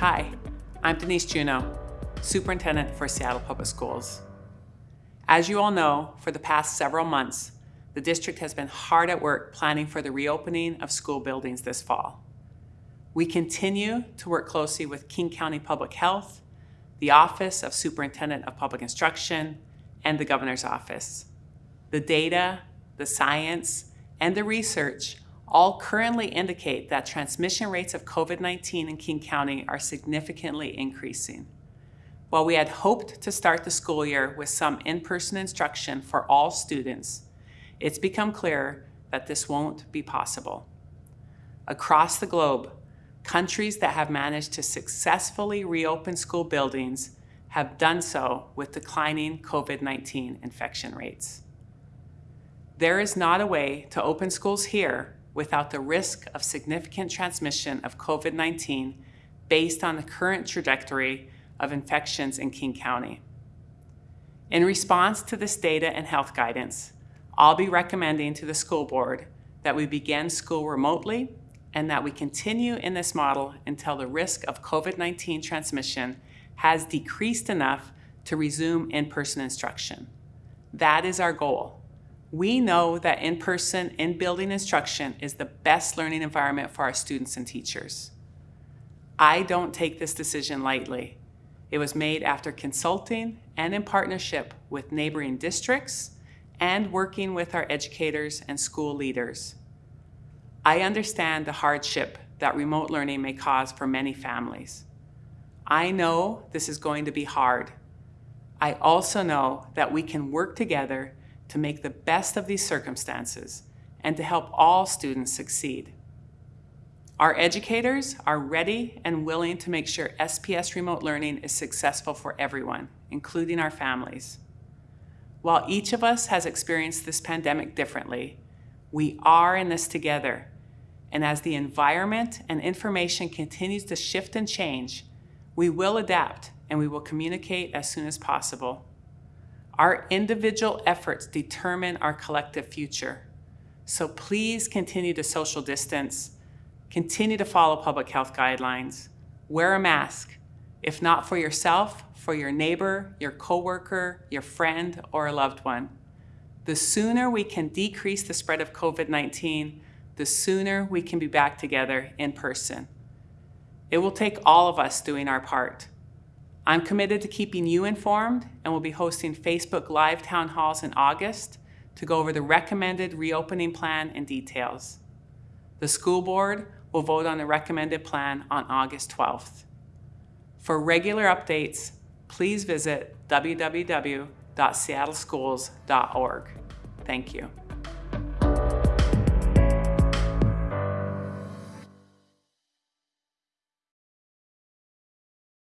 Hi, I'm Denise Juneau, Superintendent for Seattle Public Schools. As you all know, for the past several months, the district has been hard at work planning for the reopening of school buildings this fall. We continue to work closely with King County Public Health, the Office of Superintendent of Public Instruction, and the Governor's Office. The data, the science, and the research all currently indicate that transmission rates of COVID-19 in King County are significantly increasing. While we had hoped to start the school year with some in-person instruction for all students, it's become clear that this won't be possible. Across the globe, countries that have managed to successfully reopen school buildings have done so with declining COVID-19 infection rates. There is not a way to open schools here without the risk of significant transmission of COVID-19 based on the current trajectory of infections in King County. In response to this data and health guidance, I'll be recommending to the school board that we begin school remotely and that we continue in this model until the risk of COVID-19 transmission has decreased enough to resume in-person instruction. That is our goal. We know that in-person, in-building instruction is the best learning environment for our students and teachers. I don't take this decision lightly. It was made after consulting and in partnership with neighboring districts and working with our educators and school leaders. I understand the hardship that remote learning may cause for many families. I know this is going to be hard. I also know that we can work together to make the best of these circumstances and to help all students succeed. Our educators are ready and willing to make sure SPS remote learning is successful for everyone, including our families. While each of us has experienced this pandemic differently, we are in this together. And as the environment and information continues to shift and change, we will adapt and we will communicate as soon as possible. Our individual efforts determine our collective future. So please continue to social distance, continue to follow public health guidelines, wear a mask, if not for yourself, for your neighbor, your coworker, your friend, or a loved one. The sooner we can decrease the spread of COVID-19, the sooner we can be back together in person. It will take all of us doing our part. I'm committed to keeping you informed and will be hosting Facebook Live town halls in August to go over the recommended reopening plan and details. The school board will vote on the recommended plan on August 12th. For regular updates, please visit www.seattleschools.org. Thank you.